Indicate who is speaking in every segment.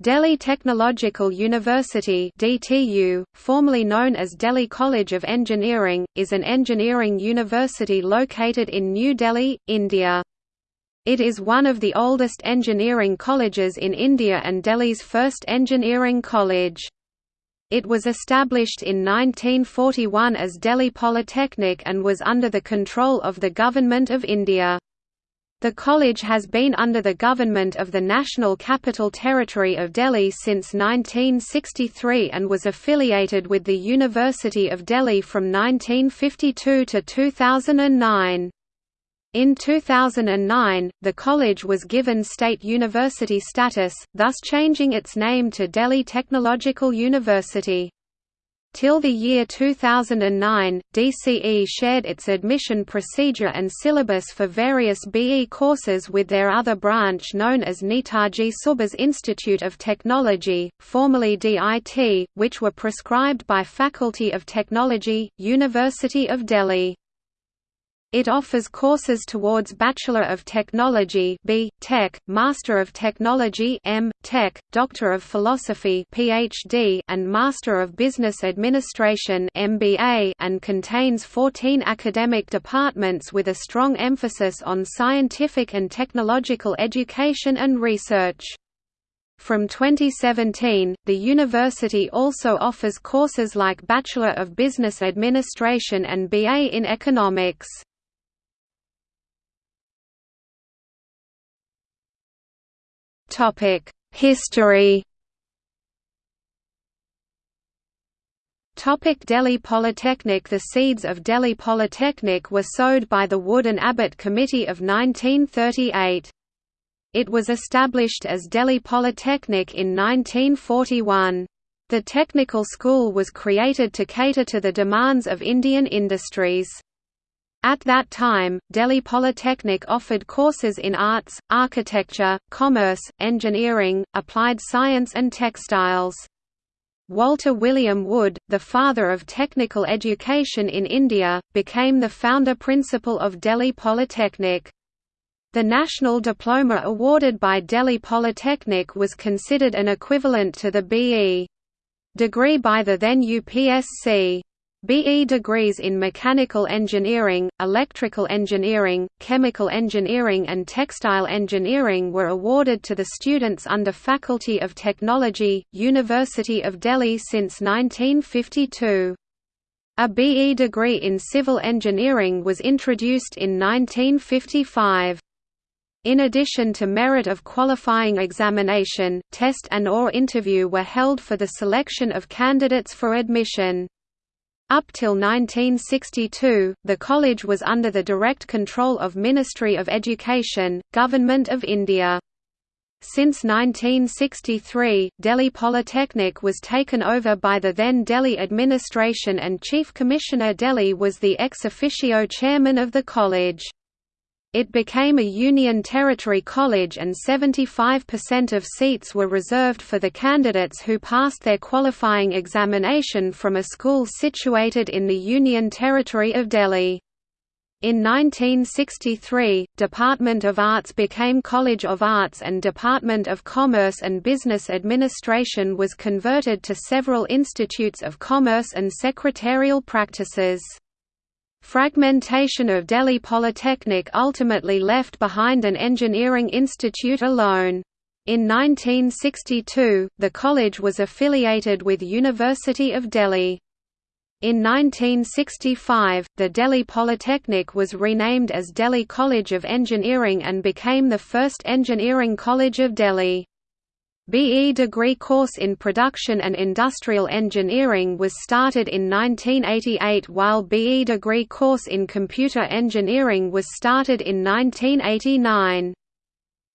Speaker 1: Delhi Technological University DTU, formerly known as Delhi College of Engineering, is an engineering university located in New Delhi, India. It is one of the oldest engineering colleges in India and Delhi's first engineering college. It was established in 1941 as Delhi Polytechnic and was under the control of the Government of India. The college has been under the government of the National Capital Territory of Delhi since 1963 and was affiliated with the University of Delhi from 1952 to 2009. In 2009, the college was given state university status, thus changing its name to Delhi Technological University. Till the year 2009, DCE shared its admission procedure and syllabus for various BE courses with their other branch known as Netaji Subhas Institute of Technology, formerly DIT, which were prescribed by Faculty of Technology, University of Delhi. It offers courses towards Bachelor of Technology B. Tech, Master of Technology M. Tech, Doctor of Philosophy PhD, and Master of Business Administration MBA, and contains 14 academic departments with a strong emphasis on scientific and technological education and research. From 2017, the university also offers courses like Bachelor of Business Administration and BA in Economics. History Topic Delhi Polytechnic The seeds of Delhi Polytechnic were sowed by the Wood and Abbott Committee of 1938. It was established as Delhi Polytechnic in 1941. The technical school was created to cater to the demands of Indian industries. At that time, Delhi Polytechnic offered courses in arts, architecture, commerce, engineering, applied science and textiles. Walter William Wood, the father of technical education in India, became the founder principal of Delhi Polytechnic. The national diploma awarded by Delhi Polytechnic was considered an equivalent to the B.E. degree by the then UPSC. BE degrees in mechanical engineering, electrical engineering, chemical engineering and textile engineering were awarded to the students under Faculty of Technology, University of Delhi since 1952. A BE degree in civil engineering was introduced in 1955. In addition to merit of qualifying examination, test and or interview were held for the selection of candidates for admission. Up till 1962, the college was under the direct control of Ministry of Education, Government of India. Since 1963, Delhi Polytechnic was taken over by the then Delhi administration and Chief Commissioner Delhi was the ex officio chairman of the college. It became a Union Territory college and 75% of seats were reserved for the candidates who passed their qualifying examination from a school situated in the Union Territory of Delhi. In 1963, Department of Arts became College of Arts and Department of Commerce and Business Administration was converted to several institutes of commerce and secretarial practices. Fragmentation of Delhi Polytechnic ultimately left behind an engineering institute alone. In 1962, the college was affiliated with University of Delhi. In 1965, the Delhi Polytechnic was renamed as Delhi College of Engineering and became the first engineering college of Delhi. BE degree course in Production and Industrial Engineering was started in 1988 while BE degree course in Computer Engineering was started in 1989.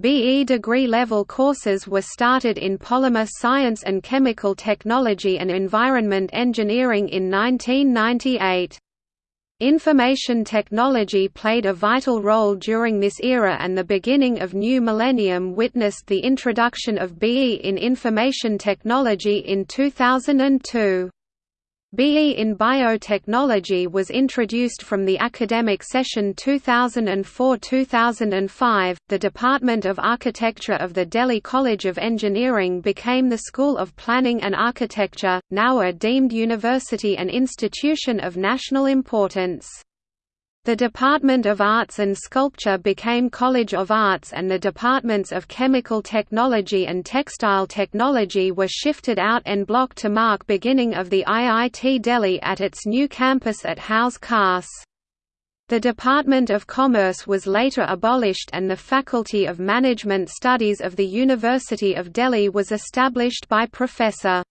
Speaker 1: BE degree level courses were started in Polymer Science and Chemical Technology and Environment Engineering in 1998. Information technology played a vital role during this era and the beginning of new millennium witnessed the introduction of BE in information technology in 2002. BE in Biotechnology was introduced from the academic session 2004–2005. The Department of Architecture of the Delhi College of Engineering became the School of Planning and Architecture, now a deemed university and institution of national importance. The Department of Arts and Sculpture became College of Arts and the departments of Chemical Technology and Textile Technology were shifted out en bloc to mark beginning of the IIT Delhi at its new campus at Hauz Khas. The Department of Commerce was later abolished and the Faculty of Management Studies of the University of Delhi was established by Professor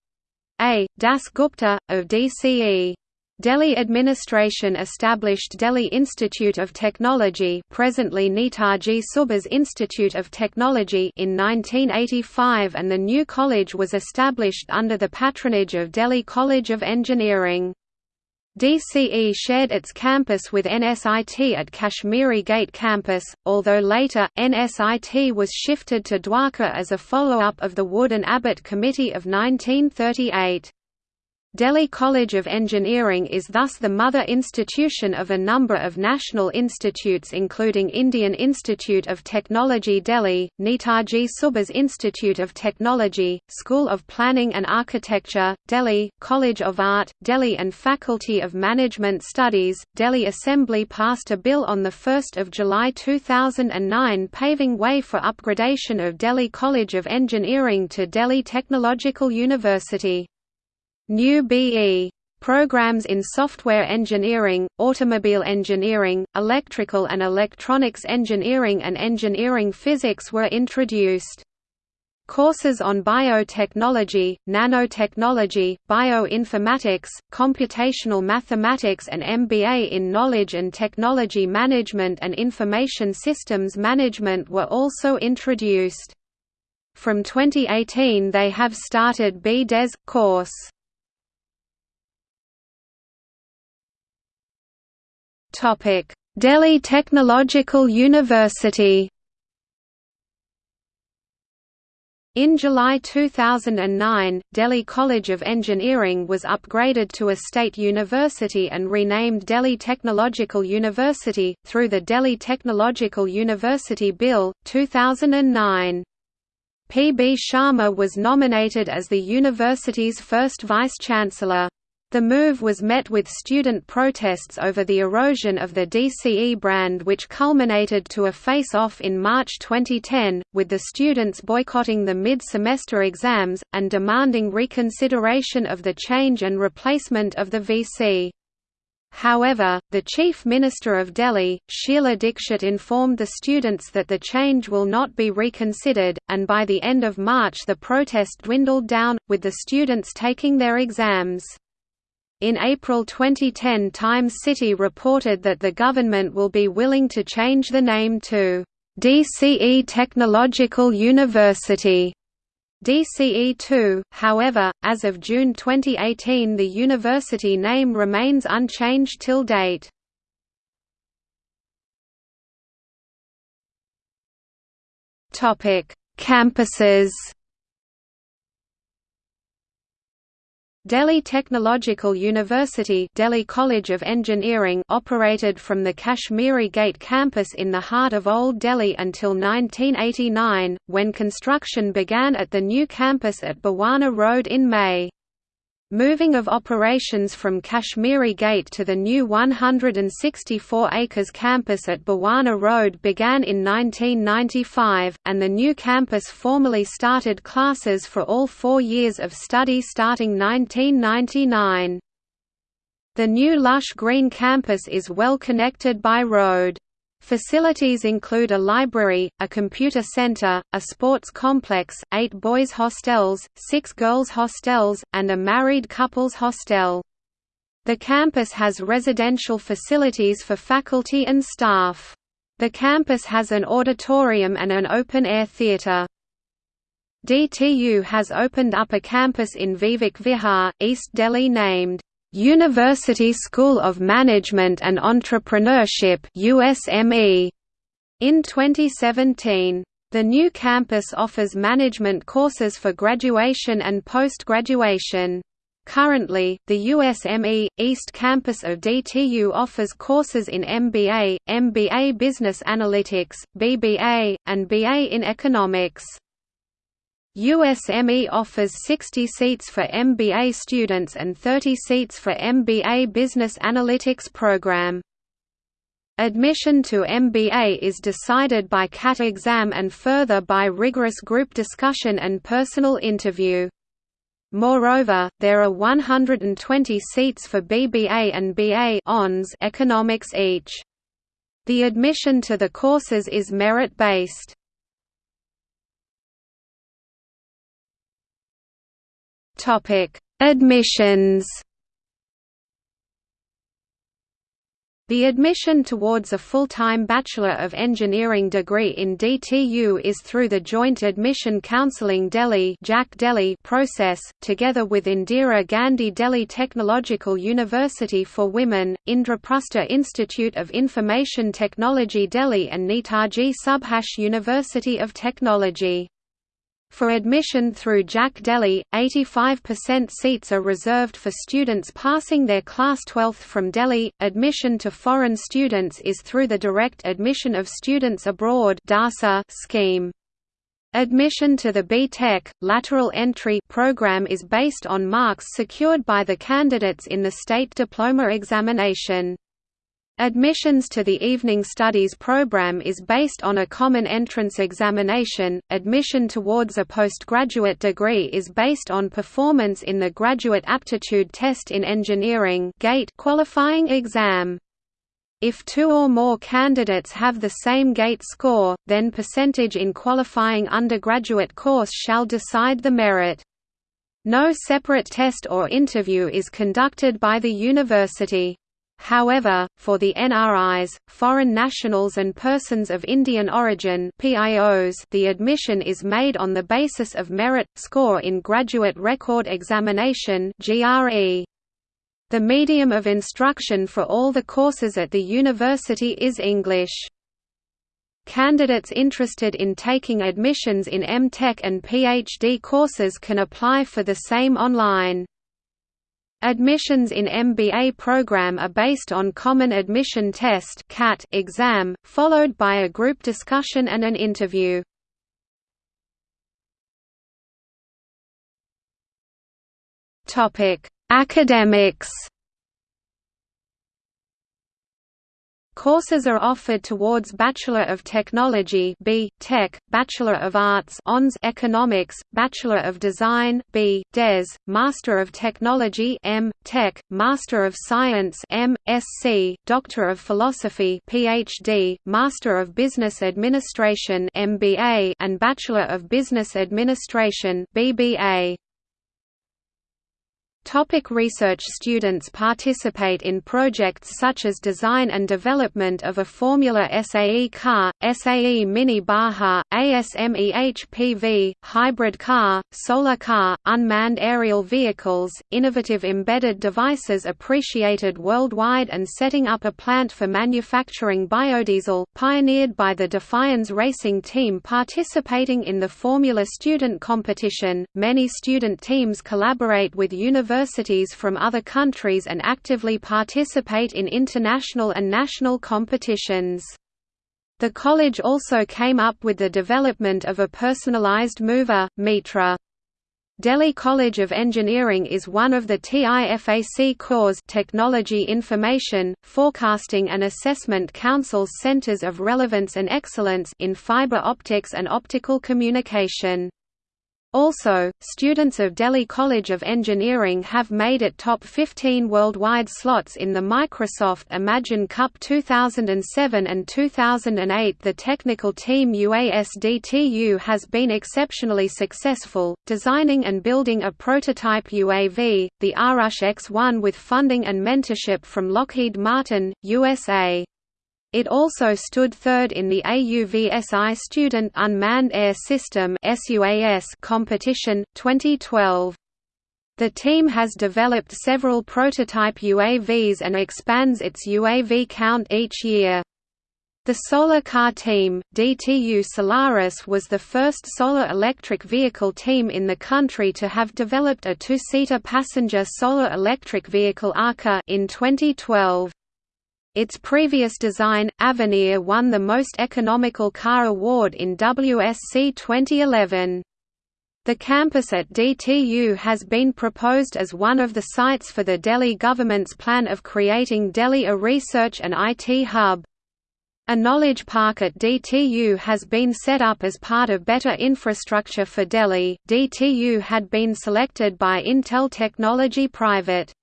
Speaker 1: A. Das Gupta, of DCE. Delhi administration established Delhi Institute of Technology presently Netaji Subhas Institute of Technology in 1985 and the new college was established under the patronage of Delhi College of Engineering. DCE shared its campus with NSIT at Kashmiri Gate campus, although later, NSIT was shifted to Dwarka as a follow-up of the Wood and Abbott Committee of 1938. Delhi College of Engineering is thus the mother institution of a number of national institutes including Indian Institute of Technology Delhi, Netaji Subhas Institute of Technology, School of Planning and Architecture, Delhi, College of Art, Delhi and Faculty of Management Studies. Delhi Assembly passed a bill on 1 July 2009 paving way for upgradation of Delhi College of Engineering to Delhi Technological University. New BE Programs in software engineering, automobile engineering, electrical and electronics engineering and engineering physics were introduced. Courses on biotechnology, nanotechnology, bioinformatics, computational mathematics and MBA in knowledge and technology management and information systems management were also introduced. From 2018 they have started B.Des course. Topic: Delhi Technological University. In July 2009, Delhi College of Engineering was upgraded to a state university and renamed Delhi Technological University, through the Delhi Technological University Bill, 2009. P. B. Sharma was nominated as the university's first vice-chancellor. The move was met with student protests over the erosion of the DCE brand which culminated to a face-off in March 2010, with the students boycotting the mid-semester exams, and demanding reconsideration of the change and replacement of the VC. However, the Chief Minister of Delhi, Sheila Dikshit informed the students that the change will not be reconsidered, and by the end of March the protest dwindled down, with the students taking their exams. In April 2010 Times City reported that the government will be willing to change the name to DCE Technological University. DCE2, however, as of June 2018 the university name remains unchanged till date. Campuses Delhi Technological University Delhi College of Engineering operated from the Kashmiri Gate campus in the heart of Old Delhi until 1989, when construction began at the new campus at Bawana Road in May. Moving of operations from Kashmiri Gate to the new 164 acres campus at Bawana Road began in 1995, and the new campus formally started classes for all four years of study starting 1999. The new lush green campus is well connected by road. Facilities include a library, a computer center, a sports complex, eight boys' hostels, six girls' hostels, and a married couples hostel. The campus has residential facilities for faculty and staff. The campus has an auditorium and an open-air theatre. DTU has opened up a campus in Vivek Vihar, East Delhi named University School of Management and Entrepreneurship USME in 2017. The new campus offers management courses for graduation and post-graduation. Currently, the USME, East Campus of DTU offers courses in MBA, MBA Business Analytics, BBA, and BA in Economics. USME offers 60 seats for MBA students and 30 seats for MBA Business Analytics program. Admission to MBA is decided by CAT exam and further by rigorous group discussion and personal interview. Moreover, there are 120 seats for BBA and BA economics each. The admission to the courses is merit-based. Admissions The admission towards a full-time Bachelor of Engineering degree in DTU is through the Joint Admission Counselling Delhi process, together with Indira Gandhi Delhi Technological University for Women, Indraprastha Institute of Information Technology Delhi and Netaji Subhas University of Technology. For admission through JAC Delhi, 85% seats are reserved for students passing their Class 12th from Delhi. Admission to foreign students is through the Direct Admission of Students Abroad (DASA) scheme. Admission to the B.Tech, lateral entry program is based on marks secured by the candidates in the state diploma examination. Admissions to the Evening Studies program is based on a common entrance examination. Admission towards a postgraduate degree is based on performance in the Graduate Aptitude Test in Engineering (GATE) qualifying exam. If two or more candidates have the same GATE score, then percentage in qualifying undergraduate course shall decide the merit. No separate test or interview is conducted by the university. However, for the NRIs, foreign nationals and persons of Indian origin PIOs, the admission is made on the basis of merit score in Graduate Record Examination (GRE). The medium of instruction for all the courses at the university is English. Candidates interested in taking admissions in M.Tech and PhD courses can apply for the same online. Admissions in MBA program are based on Common Admission Test (CAT) exam, followed by a group discussion and an interview. Academics Courses are offered towards Bachelor of Technology B. Tech, Bachelor of Arts ONS Economics, Bachelor of Design B. Des, Master of Technology M. Tech, Master of Science M. Sc, Doctor of Philosophy PhD, Master of Business Administration MBA and Bachelor of Business Administration BBA. Topic research Students participate in projects such as design and development of a Formula SAE car, SAE Mini Baja, ASME HPV, hybrid car, solar car, unmanned aerial vehicles, innovative embedded devices appreciated worldwide and setting up a plant for manufacturing biodiesel, pioneered by the Defianz racing team participating in the Formula Student Competition. Many student teams collaborate with universities universities from other countries and actively participate in international and national competitions. The college also came up with the development of a personalized mover, Mitra. Delhi College of Engineering is one of the TIFAC CORE's Technology Information, Forecasting and Assessment Council's centers of relevance and excellence in fiber optics and optical communication. Also, students of Delhi College of Engineering have made it top 15 worldwide slots in the Microsoft Imagine Cup 2007 and 2008. The technical team UASDTU has been exceptionally successful, designing and building a prototype UAV, the Arush X-1 with funding and mentorship from Lockheed Martin, USA. It also stood third in the AUVSI Student Unmanned Air System competition, 2012. The team has developed several prototype UAVs and expands its UAV count each year. The Solar Car Team, DTU Solaris was the first solar electric vehicle team in the country to have developed a two-seater passenger solar electric vehicle ARCA in 2012. Its previous design, Avenir won the Most Economical Car Award in WSC 2011. The campus at DTU has been proposed as one of the sites for the Delhi government's plan of creating Delhi a research and IT hub. A knowledge park at DTU has been set up as part of better infrastructure for Delhi. DTU had been selected by Intel Technology Private.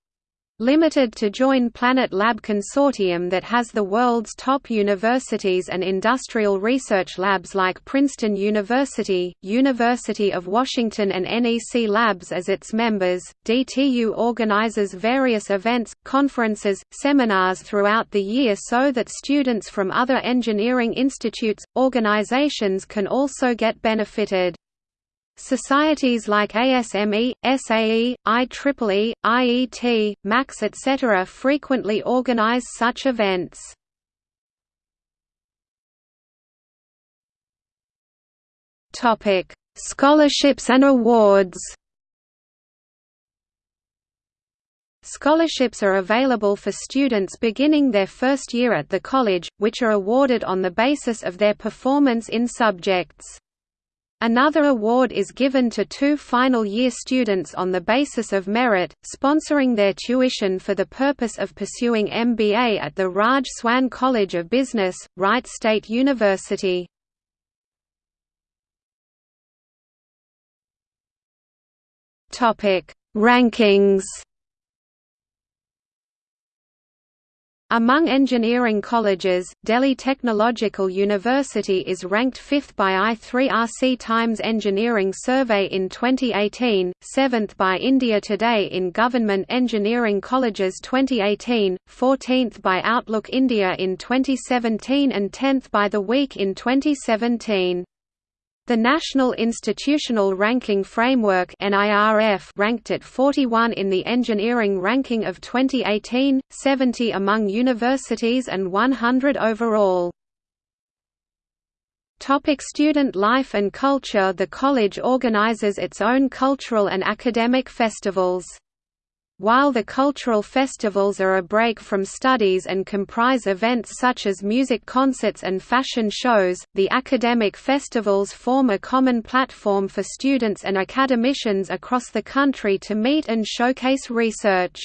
Speaker 1: Limited to join Planet Lab consortium that has the world's top universities and industrial research labs like Princeton University, University of Washington and NEC Labs as its members. DTU organizes various events, conferences, seminars throughout the year so that students from other engineering institutes, organizations can also get benefited. Societies like ASME, SAE, IEEE, IET, MAX etc. frequently organize such events. Scholarships and awards Scholarships are available for students beginning their first year at the college, which are awarded on the basis of their performance in subjects. Another award is given to two final-year students on the basis of merit, sponsoring their tuition for the purpose of pursuing MBA at the Raj Soin College of Business, Wright State University. Rankings Among engineering colleges, Delhi Technological University is ranked 5th by i3RC Times Engineering Survey in 2018, 7th by India Today in Government Engineering Colleges 2018, 14th by Outlook India in 2017 and 10th by The Week in 2017. The National Institutional Ranking Framework ranked it 41 in the engineering ranking of 2018, 70 among universities and 100 overall. Topic student life and culture The college organizes its own cultural and academic festivals. While the cultural festivals are a break from studies and comprise events such as music concerts and fashion shows, the academic festivals form a common platform for students and academicians across the country to meet and showcase research.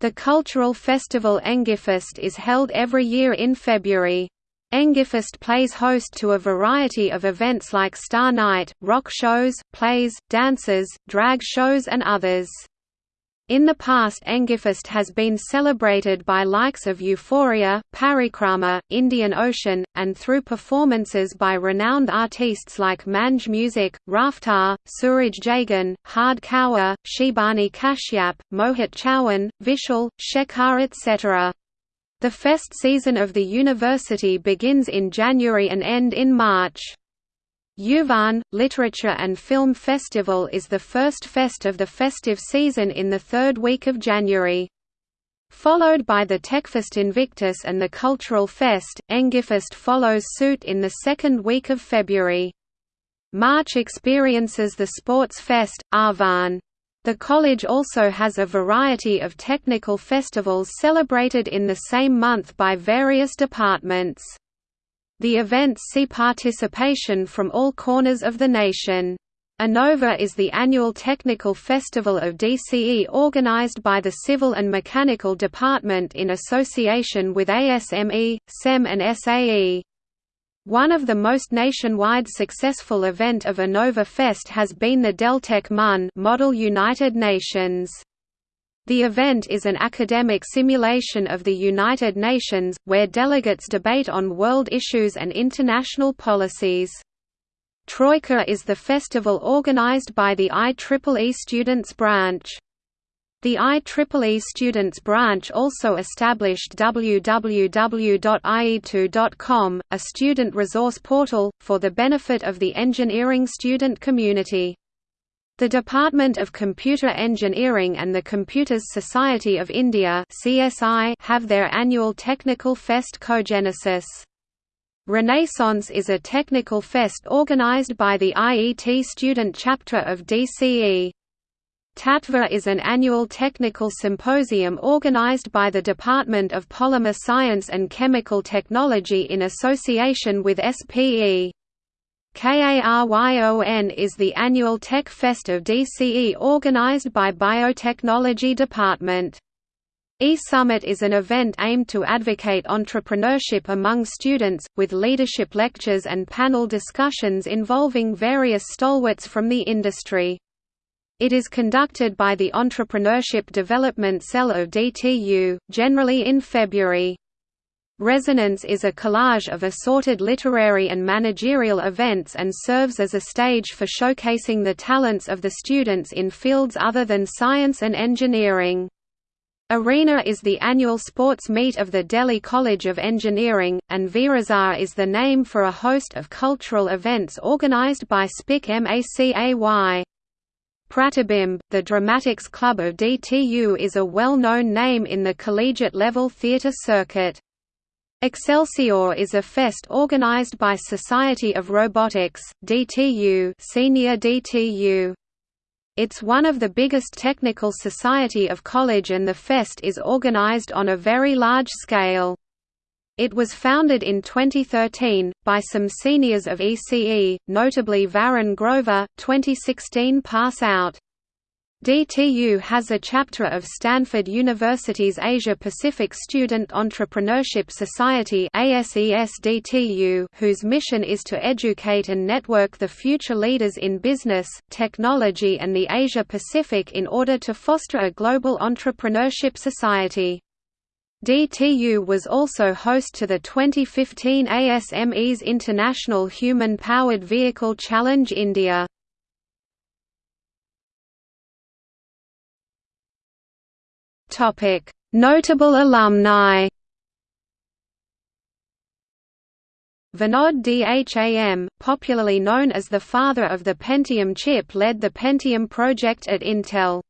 Speaker 1: The cultural festival Engifest is held every year in February. Engifest plays host to a variety of events like Star Night, rock shows, plays, dances, drag shows and others. In the past Engifest has been celebrated by likes of Euphoria, Parikrama, Indian Ocean, and through performances by renowned artists like Manj Music, Raftaar, Suraj Jagan, Hard Kaur, Shibani Kashyap, Mohit Chauhan, Vishal, Shekhar etc. The fest season of the university begins in January and end in March. Yuvan, Literature and Film Festival is the first fest of the festive season in the third week of January. Followed by the Techfest Invictus and the Cultural Fest, Engifest follows suit in the second week of February. March experiences the Sports Fest, Arvan. The college also has a variety of technical festivals celebrated in the same month by various departments. The events see participation from all corners of the nation. ANOVA is the annual technical festival of DCE organized by the Civil and Mechanical Department in association with ASME, SEM and SAE. One of the most nationwide successful event of ANOVA Fest has been the Deltec MUN Model United Nations. The event is an academic simulation of the United Nations, where delegates debate on world issues and international policies. Troika is the festival organized by the IEEE Students Branch. The IEEE Students Branch also established www.ie2.com, a student resource portal, for the benefit of the engineering student community. The Department of Computer Engineering and the Computers Society of India (CSI) have their annual Technical Fest Cogenesis. Renaissance is a technical fest organized by the IET student chapter of DCE. Tatva is an annual technical symposium organized by the Department of Polymer Science and Chemical Technology in association with SPE. KARYON is the annual Tech Fest of DCE organized by Biotechnology Department. E-Summit is an event aimed to advocate entrepreneurship among students, with leadership lectures and panel discussions involving various stalwarts from the industry. It is conducted by the Entrepreneurship Development Cell of DTU, generally in February. Resonance is a collage of assorted literary and managerial events and serves as a stage for showcasing the talents of the students in fields other than science and engineering. Arena is the annual sports meet of the Delhi College of Engineering, and Virasat is the name for a host of cultural events organised by SPIC MACAY. Pratibimb, the Dramatics Club of DTU is a well-known name in the collegiate-level theatre circuit. Excelsior is a fest organised by Society of Robotics, DTU Senior DTU. It's one of the biggest technical society of college and the fest is organized on a very large scale. It was founded in 2013, by some seniors of ECE, notably Varun Grover, 2016 pass out. DTU has a chapter of Stanford University's Asia-Pacific Student Entrepreneurship Society whose mission is to educate and network the future leaders in business, technology and the Asia-Pacific in order to foster a global entrepreneurship society. DTU was also host to the 2015 ASME's International Human Powered Vehicle Challenge India.
Speaker 2: Notable alumni.
Speaker 1: Vinod Dham, popularly known as the father of the Pentium chip led the Pentium project at Intel.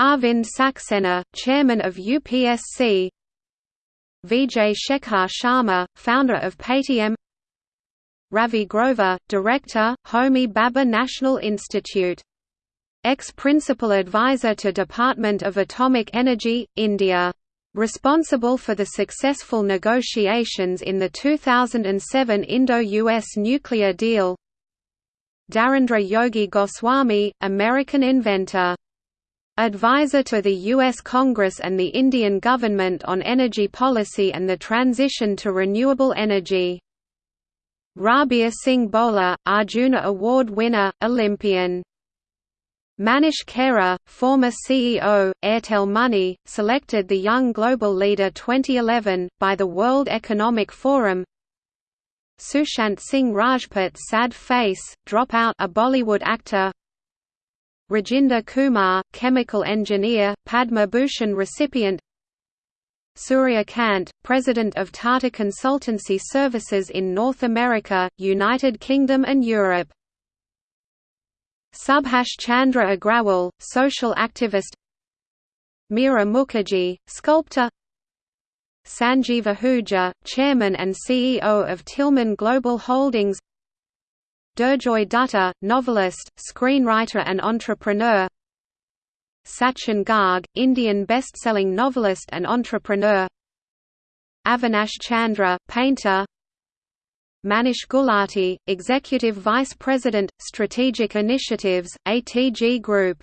Speaker 1: Arvind Saxena, chairman of UPSC Vijay Shekhar Sharma, founder of Paytm Ravi Grover, director, Homi Bhabha National Institute Ex-principal advisor to Department of Atomic Energy, India. Responsible for the successful negotiations in the 2007 Indo-US nuclear deal Dharendra Yogi Goswami, American inventor. Advisor to the U.S. Congress and the Indian government on energy policy and the transition to renewable energy. Rabia Singh Bhola, Arjuna Award winner, Olympian Manish Khera, former CEO, Airtel Money, selected the Young Global Leader 2011, by the World Economic Forum. Sushant Singh Rajput Sad Face, Dropout a Bollywood actor. Rajinder Kumar, chemical engineer, Padma Bhushan recipient. Surya Kant, President of Tata Consultancy Services in North America, United Kingdom and Europe Subhash Chandra Agrawal, social activist Meera Mukherjee, sculptor Sanjeev Ahuja, chairman and CEO of Tillman Global Holdings Durjoy Datta, novelist, screenwriter and entrepreneur Sachin Garg, Indian best-selling novelist and entrepreneur Avinash Chandra, painter Manish Gulati, Executive Vice President, Strategic Initiatives, ATG Group